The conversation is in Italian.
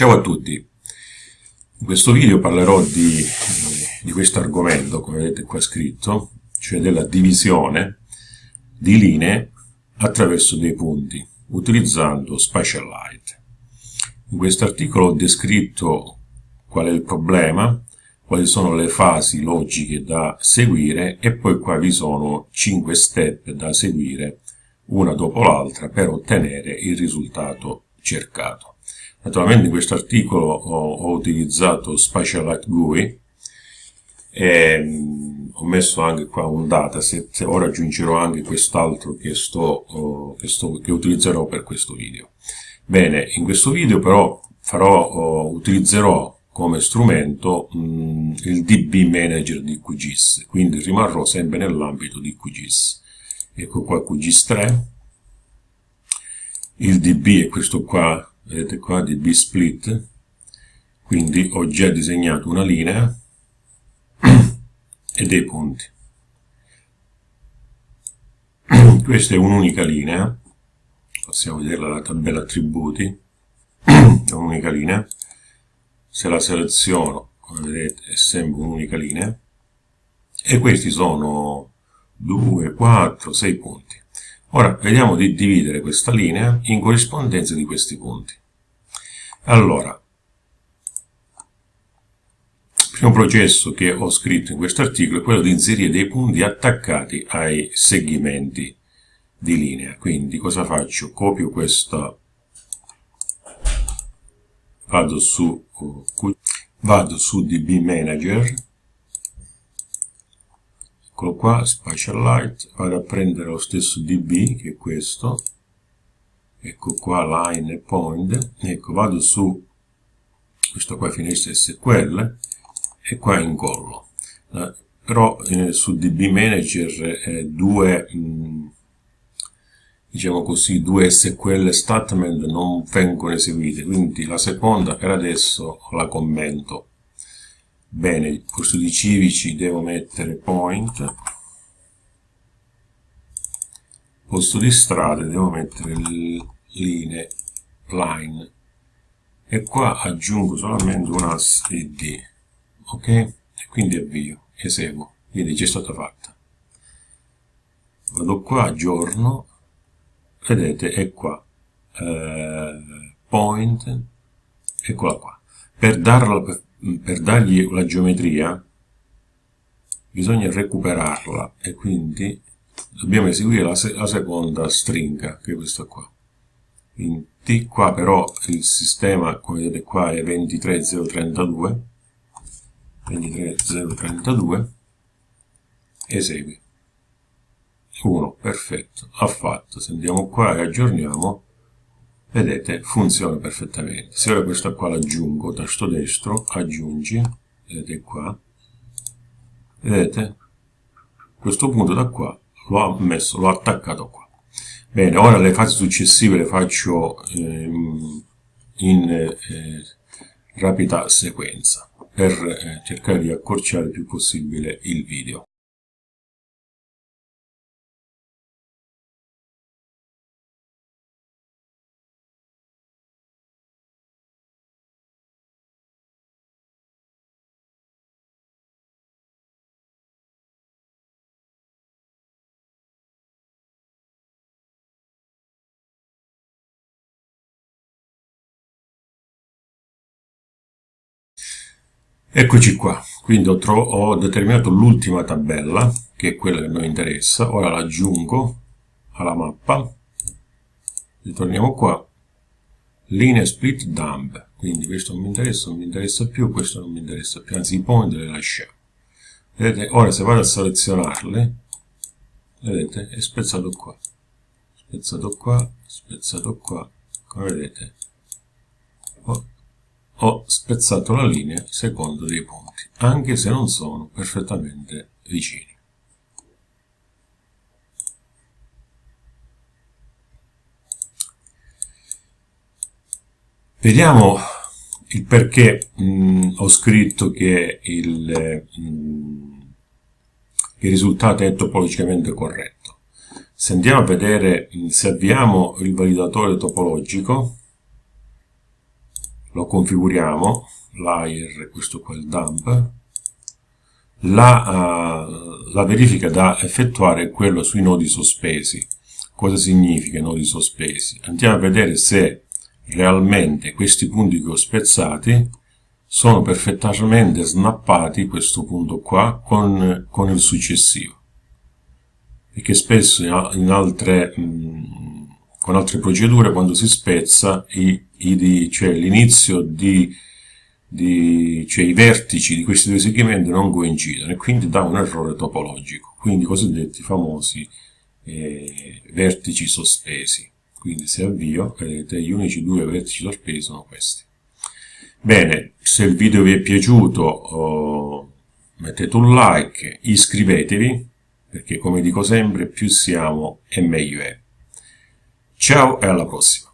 Ciao a tutti, in questo video parlerò di, di questo argomento, come vedete qua scritto, cioè della divisione di linee attraverso dei punti, utilizzando Spatial Light. In questo articolo ho descritto qual è il problema, quali sono le fasi logiche da seguire e poi qua vi sono 5 step da seguire una dopo l'altra per ottenere il risultato cercato. Naturalmente in questo articolo ho, ho utilizzato Spatialite GUI e mh, ho messo anche qua un dataset, ora aggiungerò anche quest'altro che, oh, che, che utilizzerò per questo video. Bene, in questo video però farò, oh, utilizzerò come strumento mh, il DB Manager di QGIS, quindi rimarrò sempre nell'ambito di QGIS. Ecco qua QGIS 3, il DB è questo qua vedete qua di B-split, quindi ho già disegnato una linea e dei punti. Questa è un'unica linea, possiamo vederla nella tabella attributi, è un'unica linea, se la seleziono, come vedete, è sempre un'unica linea, e questi sono 2, 4, 6 punti. Ora vediamo di dividere questa linea in corrispondenza di questi punti. Allora, il primo processo che ho scritto in questo articolo è quello di inserire dei punti attaccati ai segmenti di linea. Quindi cosa faccio? Copio questa, vado su, vado su DB Manager, eccolo qua, Spatial Light, vado a prendere lo stesso DB, che è questo, ecco qua line e point, ecco vado su. Questo qua finestra SQL e qua incollo. Eh, però eh, su DB Manager eh, due, mh, mm, diciamo così, due SQL statement non vengono eseguite, quindi la seconda per adesso la commento. Bene, il corso di civici devo mettere point, posto di strade devo mettere linee line. E qua aggiungo solamente un ass id ok? E quindi avvio eseguo. Vedi già è stata fatta. Vado qua aggiorno. Vedete è qua. Eh, point. Eccola qua. Per, darla, per, per dargli la geometria bisogna recuperarla e quindi dobbiamo eseguire la, se la seconda stringa che è questa qua. Quindi qua però il sistema come vedete qua è 23032 23032 esegui. 1 perfetto ha fatto. Se andiamo qua e aggiorniamo vedete funziona perfettamente. Se ora questa qua l'aggiungo tasto destro aggiungi vedete qua vedete? Questo punto da qua l'ho messo l'ho attaccato qua. Bene ora le fasi successive le faccio ehm, in eh, rapida sequenza per eh, cercare di accorciare il più possibile il video Eccoci qua, quindi ho, ho determinato l'ultima tabella, che è quella che noi interessa, ora l'aggiungo alla mappa, ritorniamo qua, linea split dump, quindi questo non mi interessa, non mi interessa più, questo non mi interessa più, anzi i point le lasciamo. Vedete, ora se vado a selezionarle, vedete, è spezzato qua, spezzato qua, spezzato qua, come vedete, ho spezzato la linea secondo dei punti, anche se non sono perfettamente vicini. Vediamo il perché mh, ho scritto che il, mh, il, risultato è topologicamente corretto. Se andiamo a vedere, se avviamo il validatore topologico, lo configuriamo, layer, questo qua è il dump, la, uh, la verifica da effettuare è quello sui nodi sospesi. Cosa significa nodi sospesi? Andiamo a vedere se realmente questi punti che ho spezzati sono perfettamente snappati, questo punto qua, con, con il successivo. Perché spesso in altre, mh, con altre procedure, quando si spezza, i, cioè l'inizio di di, cioè i vertici di questi due segmenti non coincidono e quindi dà un errore topologico, quindi i cosiddetti famosi eh, vertici sospesi. Quindi se avvio, vedete, gli unici due vertici sospesi sono questi. Bene, se il video vi è piaciuto oh, mettete un like, iscrivetevi, perché come dico sempre, più siamo e meglio è. Ciao e alla prossima!